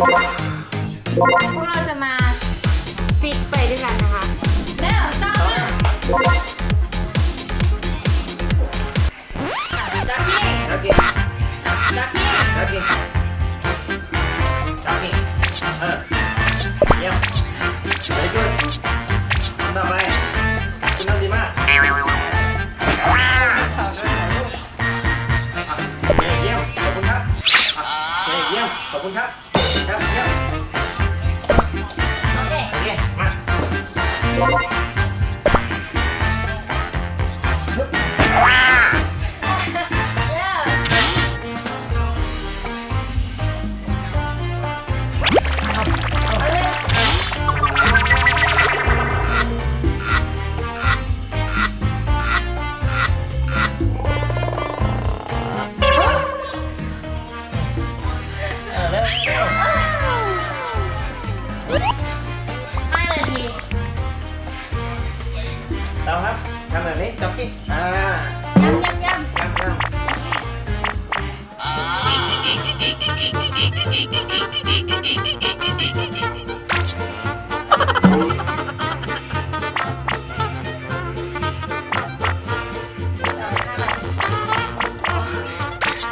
พวกเราจะมาฟิตไปด้วยกันนะคะเร็วตามมาจักกี้ Jogging. จักกี้ Jogging. Jogging. เออเยี่ยม very good ต่อไปคุณทำดีมากเยี่ยมขอบคุณครับเยี่ยมขอบคุณครับ ครับเยี่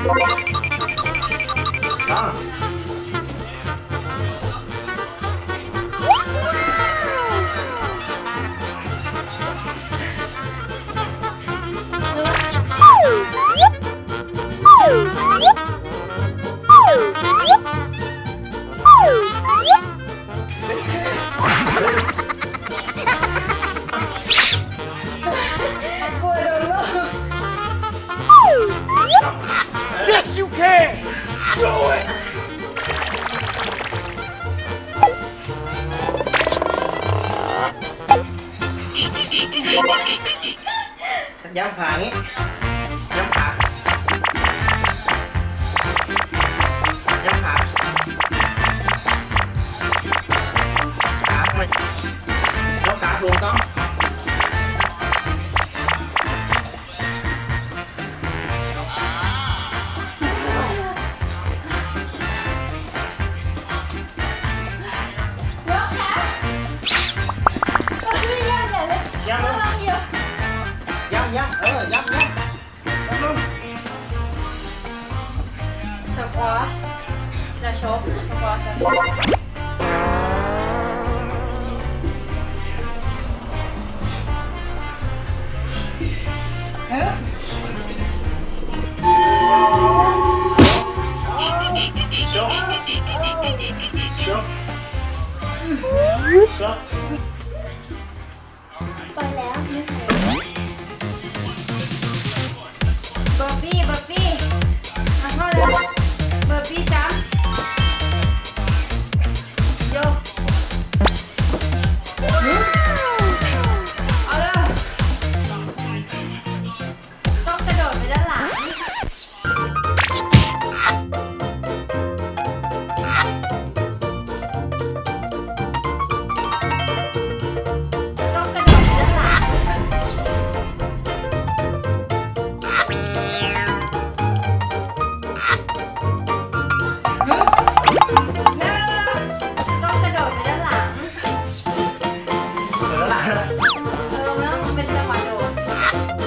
ต้ ย้ำ สควอชจะชก เออมัต้องเป็นจัะโดดร็จ